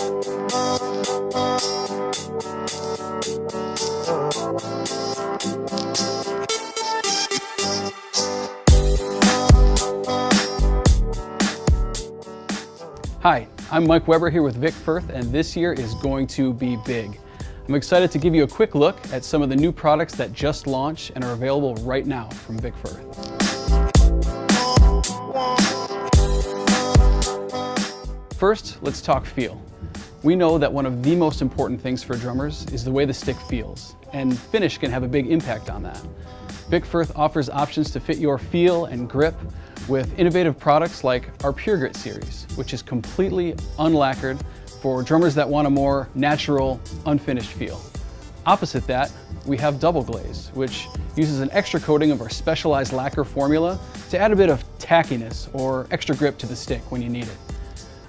Hi, I'm Mike Weber here with Vic Firth, and this year is going to be big. I'm excited to give you a quick look at some of the new products that just launched and are available right now from Vic Firth. First, let's talk feel. We know that one of the most important things for drummers is the way the stick feels, and finish can have a big impact on that. Vic Firth offers options to fit your feel and grip with innovative products like our Pure Grit series, which is completely unlacquered for drummers that want a more natural, unfinished feel. Opposite that, we have Double Glaze, which uses an extra coating of our specialized lacquer formula to add a bit of tackiness or extra grip to the stick when you need it.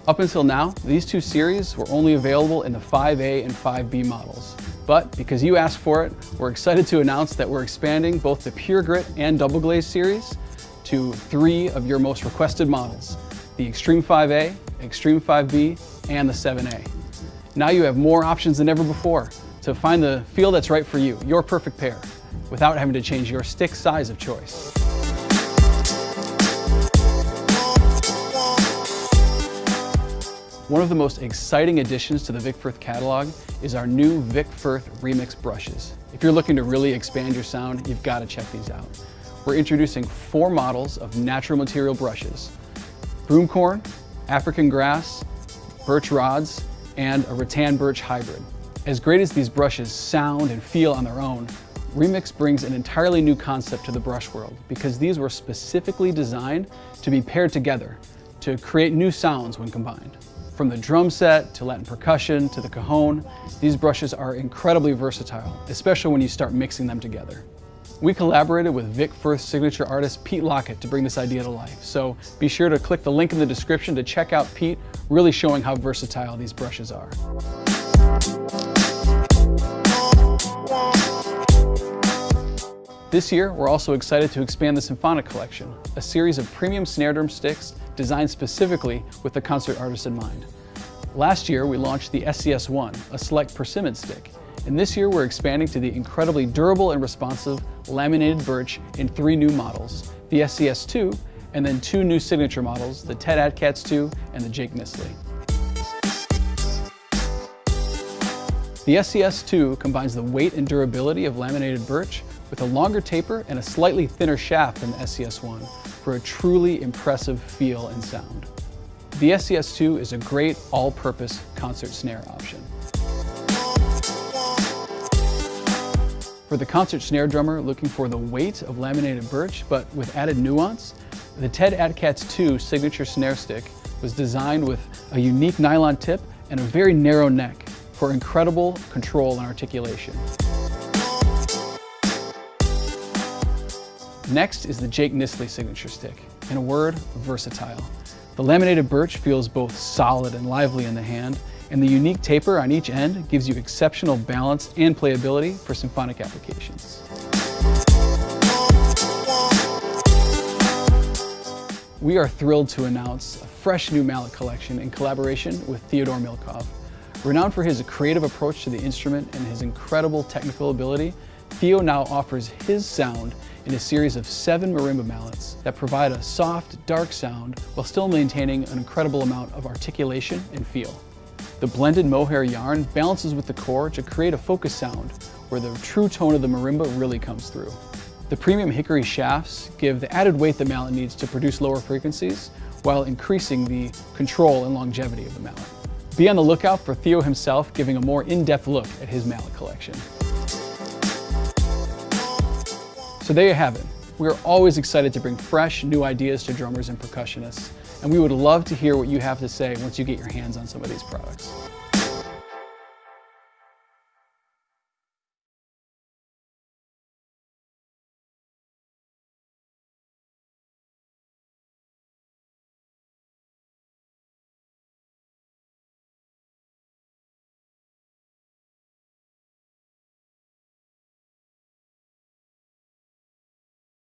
Up until now, these two series were only available in the 5A and 5B models. But because you asked for it, we're excited to announce that we're expanding both the Pure Grit and Double Glaze series to three of your most requested models, the Extreme 5A, Extreme 5B, and the 7A. Now you have more options than ever before to find the feel that's right for you, your perfect pair, without having to change your stick size of choice. One of the most exciting additions to the Vic Firth catalog is our new Vic Firth Remix brushes. If you're looking to really expand your sound, you've got to check these out we're introducing four models of natural material brushes. Broomcorn, African grass, birch rods, and a rattan birch hybrid. As great as these brushes sound and feel on their own, Remix brings an entirely new concept to the brush world because these were specifically designed to be paired together to create new sounds when combined. From the drum set to Latin percussion to the cajon, these brushes are incredibly versatile, especially when you start mixing them together. We collaborated with Vic Firth signature artist Pete Lockett to bring this idea to life, so be sure to click the link in the description to check out Pete, really showing how versatile these brushes are. This year, we're also excited to expand the Symphonic Collection, a series of premium snare drum sticks designed specifically with the concert artist in mind. Last year, we launched the SCS-1, a select persimmon stick, and this year we're expanding to the incredibly durable and responsive laminated birch in three new models, the SCS2, and then two new signature models, the Ted Atkatz 2 and the Jake Nissly. The SCS2 combines the weight and durability of laminated birch with a longer taper and a slightly thinner shaft than the SCS1 for a truly impressive feel and sound. The SCS2 is a great all-purpose concert snare option. For the concert snare drummer looking for the weight of laminated birch, but with added nuance, the Ted Atkatz 2 signature snare stick was designed with a unique nylon tip and a very narrow neck for incredible control and articulation. Next is the Jake Nissly signature stick. In a word, versatile. The laminated birch feels both solid and lively in the hand, and the unique taper on each end gives you exceptional balance and playability for symphonic applications. We are thrilled to announce a fresh new mallet collection in collaboration with Theodore Milkov. Renowned for his creative approach to the instrument and his incredible technical ability, Theo now offers his sound in a series of seven marimba mallets that provide a soft, dark sound while still maintaining an incredible amount of articulation and feel. The blended mohair yarn balances with the core to create a focus sound where the true tone of the marimba really comes through. The premium hickory shafts give the added weight the mallet needs to produce lower frequencies while increasing the control and longevity of the mallet. Be on the lookout for Theo himself giving a more in-depth look at his mallet collection. So there you have it. We are always excited to bring fresh, new ideas to drummers and percussionists and we would love to hear what you have to say once you get your hands on some of these products.